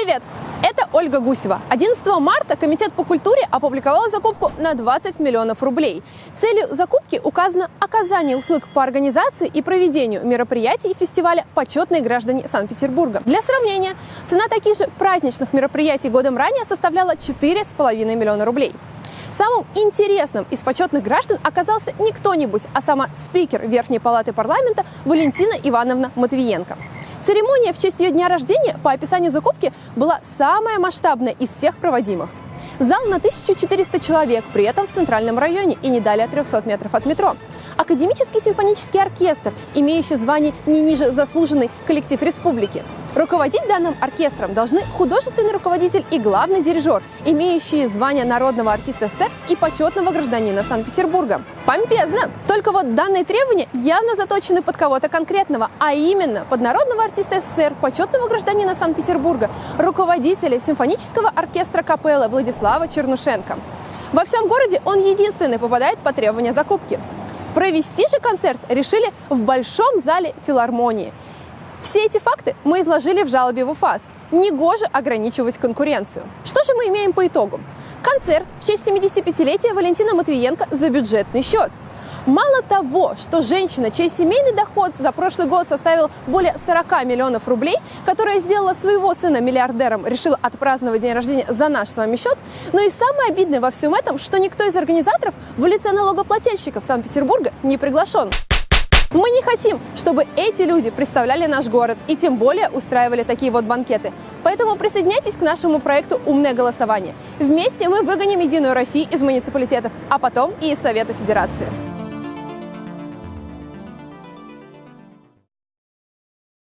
Привет! Это Ольга Гусева. 11 марта Комитет по культуре опубликовал закупку на 20 миллионов рублей. Целью закупки указано оказание услуг по организации и проведению мероприятий фестиваля «Почетные граждане Санкт-Петербурга». Для сравнения, цена таких же праздничных мероприятий годом ранее составляла 4,5 миллиона рублей. Самым интересным из почетных граждан оказался не кто-нибудь, а сама спикер Верхней палаты парламента Валентина Ивановна Матвиенко. Церемония в честь ее дня рождения по описанию закупки была самая масштабная из всех проводимых. Зал на 1400 человек, при этом в центральном районе и не далее 300 метров от метро. Академический симфонический оркестр, имеющий звание не ниже заслуженный коллектив республики. Руководить данным оркестром должны художественный руководитель и главный дирижер, имеющие звание народного артиста СССР и почетного гражданина Санкт-Петербурга. Помпезно! Только вот данные требования явно заточены под кого-то конкретного, а именно под народного артиста СССР, почетного гражданина Санкт-Петербурга, руководителя симфонического оркестра капеллы Владислава Чернушенко. Во всем городе он единственный попадает по требованию закупки. Провести же концерт решили в Большом зале филармонии. Все эти факты мы изложили в жалобе в УФАС. Негоже ограничивать конкуренцию. Что же мы имеем по итогу? Концерт в честь 75-летия Валентина Матвиенко за бюджетный счет. Мало того, что женщина, чей семейный доход за прошлый год составил более 40 миллионов рублей, которая сделала своего сына миллиардером, решила отпраздновать день рождения за наш с вами счет, но и самое обидное во всем этом, что никто из организаторов в лице налогоплательщиков Санкт-Петербурга не приглашен. Мы не хотим, чтобы эти люди представляли наш город и тем более устраивали такие вот банкеты. Поэтому присоединяйтесь к нашему проекту «Умное голосование». Вместе мы выгоним Единую Россию из муниципалитетов, а потом и из Совета Федерации.